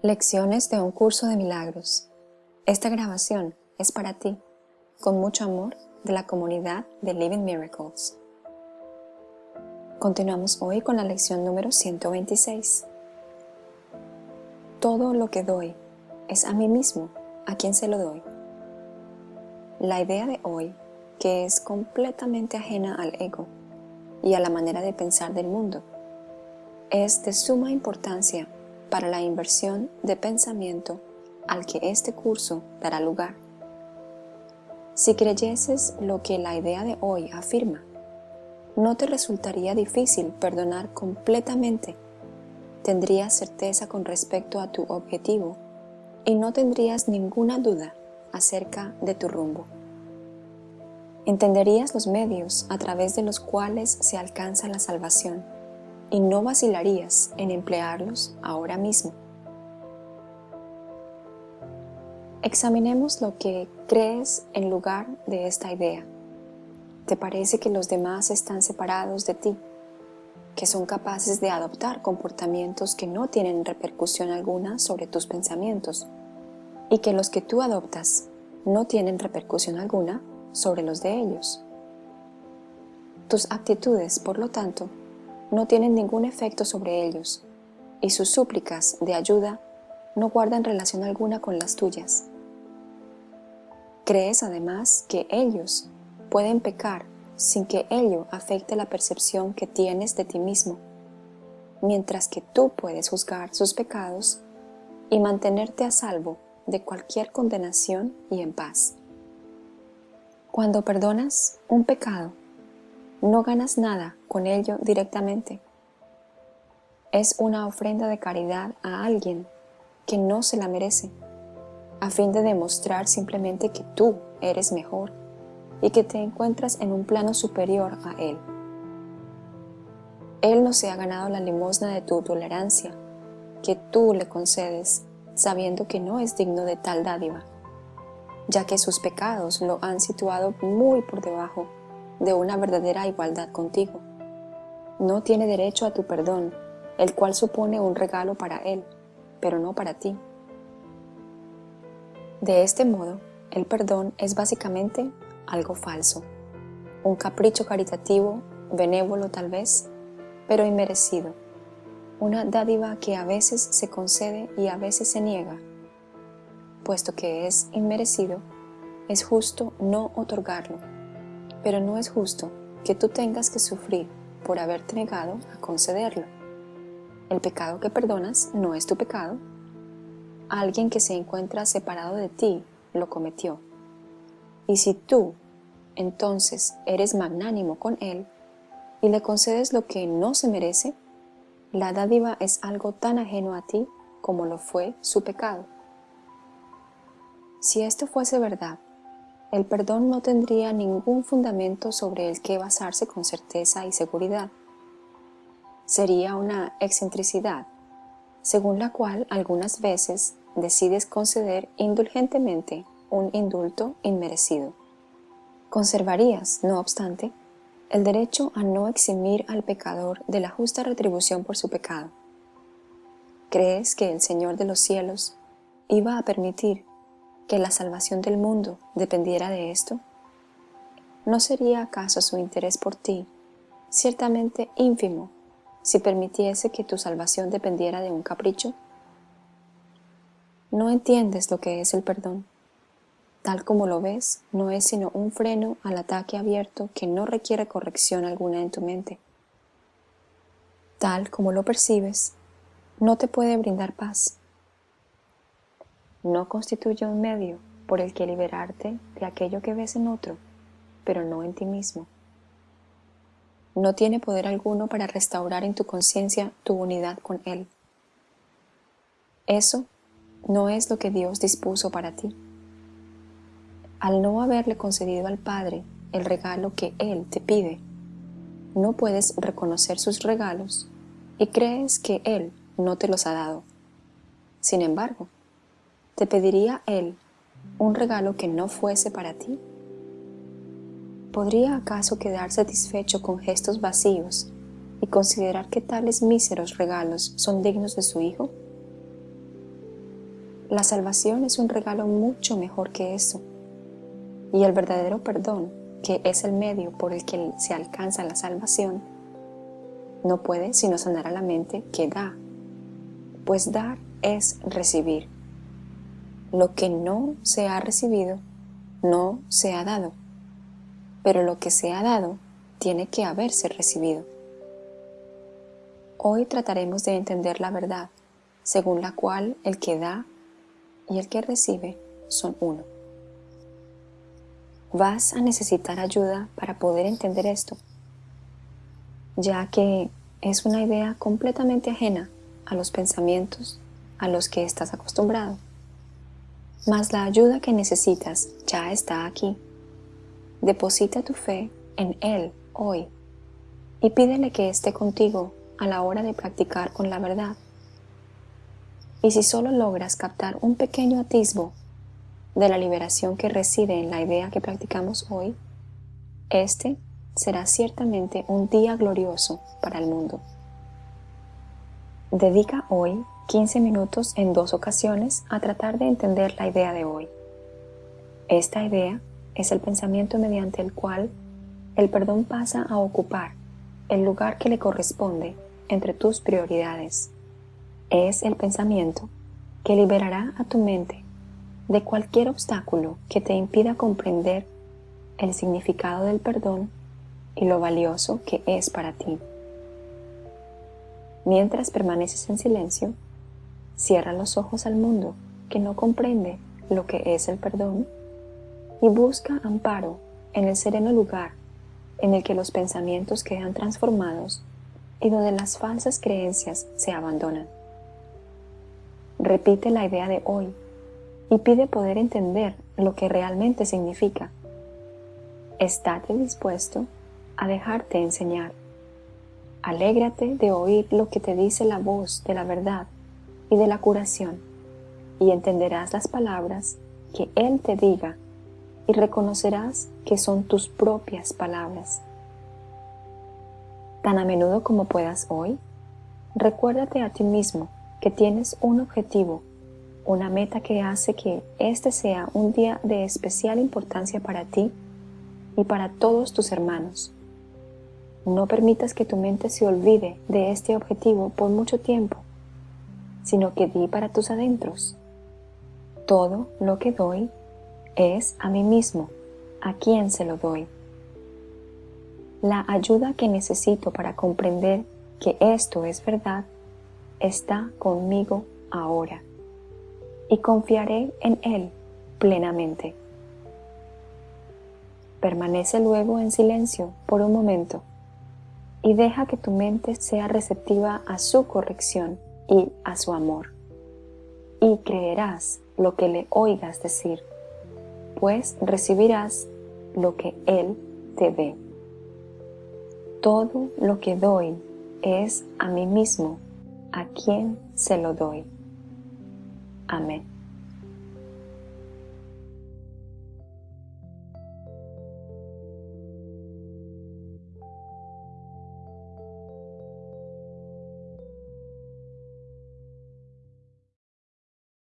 Lecciones de un curso de milagros. Esta grabación es para ti, con mucho amor de la comunidad de Living Miracles. Continuamos hoy con la lección número 126. Todo lo que doy es a mí mismo a quien se lo doy. La idea de hoy, que es completamente ajena al ego y a la manera de pensar del mundo, es de suma importancia para la inversión de pensamiento al que este curso dará lugar. Si creyeses lo que la idea de hoy afirma, no te resultaría difícil perdonar completamente, tendrías certeza con respecto a tu objetivo y no tendrías ninguna duda acerca de tu rumbo. Entenderías los medios a través de los cuales se alcanza la salvación y no vacilarías en emplearlos ahora mismo. Examinemos lo que crees en lugar de esta idea. ¿Te parece que los demás están separados de ti? ¿Que son capaces de adoptar comportamientos que no tienen repercusión alguna sobre tus pensamientos? ¿Y que los que tú adoptas no tienen repercusión alguna sobre los de ellos? Tus actitudes, por lo tanto, no tienen ningún efecto sobre ellos, y sus súplicas de ayuda no guardan relación alguna con las tuyas. Crees además que ellos pueden pecar sin que ello afecte la percepción que tienes de ti mismo, mientras que tú puedes juzgar sus pecados y mantenerte a salvo de cualquier condenación y en paz. Cuando perdonas un pecado, no ganas nada con ello directamente. Es una ofrenda de caridad a alguien que no se la merece, a fin de demostrar simplemente que tú eres mejor y que te encuentras en un plano superior a Él. Él no se ha ganado la limosna de tu tolerancia, que tú le concedes, sabiendo que no es digno de tal dádiva, ya que sus pecados lo han situado muy por debajo de una verdadera igualdad contigo. No tiene derecho a tu perdón, el cual supone un regalo para él, pero no para ti. De este modo, el perdón es básicamente algo falso, un capricho caritativo, benévolo tal vez, pero inmerecido, una dádiva que a veces se concede y a veces se niega. Puesto que es inmerecido, es justo no otorgarlo pero no es justo que tú tengas que sufrir por haberte negado a concederlo. El pecado que perdonas no es tu pecado. Alguien que se encuentra separado de ti lo cometió. Y si tú, entonces, eres magnánimo con él y le concedes lo que no se merece, la dádiva es algo tan ajeno a ti como lo fue su pecado. Si esto fuese verdad, el perdón no tendría ningún fundamento sobre el que basarse con certeza y seguridad. Sería una excentricidad, según la cual algunas veces decides conceder indulgentemente un indulto inmerecido. Conservarías, no obstante, el derecho a no eximir al pecador de la justa retribución por su pecado. ¿Crees que el Señor de los cielos iba a permitir que la salvación del mundo dependiera de esto? ¿No sería acaso su interés por ti ciertamente ínfimo si permitiese que tu salvación dependiera de un capricho? No entiendes lo que es el perdón. Tal como lo ves, no es sino un freno al ataque abierto que no requiere corrección alguna en tu mente. Tal como lo percibes, no te puede brindar paz, no constituye un medio por el que liberarte de aquello que ves en otro, pero no en ti mismo. No tiene poder alguno para restaurar en tu conciencia tu unidad con Él. Eso no es lo que Dios dispuso para ti. Al no haberle concedido al Padre el regalo que Él te pide, no puedes reconocer sus regalos y crees que Él no te los ha dado. Sin embargo, ¿Te pediría Él un regalo que no fuese para ti? ¿Podría acaso quedar satisfecho con gestos vacíos y considerar que tales míseros regalos son dignos de su Hijo? La salvación es un regalo mucho mejor que eso. Y el verdadero perdón, que es el medio por el que se alcanza la salvación, no puede sino sanar a la mente que da, pues dar es recibir. Lo que no se ha recibido, no se ha dado, pero lo que se ha dado tiene que haberse recibido. Hoy trataremos de entender la verdad, según la cual el que da y el que recibe son uno. Vas a necesitar ayuda para poder entender esto, ya que es una idea completamente ajena a los pensamientos a los que estás acostumbrado. Mas la ayuda que necesitas ya está aquí. Deposita tu fe en Él hoy y pídele que esté contigo a la hora de practicar con la verdad. Y si solo logras captar un pequeño atisbo de la liberación que reside en la idea que practicamos hoy, este será ciertamente un día glorioso para el mundo. Dedica hoy 15 minutos en dos ocasiones a tratar de entender la idea de hoy. Esta idea es el pensamiento mediante el cual el perdón pasa a ocupar el lugar que le corresponde entre tus prioridades. Es el pensamiento que liberará a tu mente de cualquier obstáculo que te impida comprender el significado del perdón y lo valioso que es para ti. Mientras permaneces en silencio, cierra los ojos al mundo que no comprende lo que es el perdón y busca amparo en el sereno lugar en el que los pensamientos quedan transformados y donde las falsas creencias se abandonan. Repite la idea de hoy y pide poder entender lo que realmente significa. Estate dispuesto a dejarte enseñar. Alégrate de oír lo que te dice la voz de la verdad y de la curación, y entenderás las palabras que Él te diga y reconocerás que son tus propias palabras tan a menudo como puedas hoy, recuérdate a ti mismo que tienes un objetivo, una meta que hace que este sea un día de especial importancia para ti y para todos tus hermanos. No permitas que tu mente se olvide de este objetivo por mucho tiempo, sino que di para tus adentros. Todo lo que doy es a mí mismo, a quien se lo doy la ayuda que necesito para comprender que esto es verdad está conmigo ahora y confiaré en Él plenamente. Permanece luego en silencio por un momento y deja que tu mente sea receptiva a su corrección y a su amor. Y creerás lo que le oigas decir, pues recibirás lo que Él te dé. Todo lo que doy es a mí mismo, a quien se lo doy. Amén.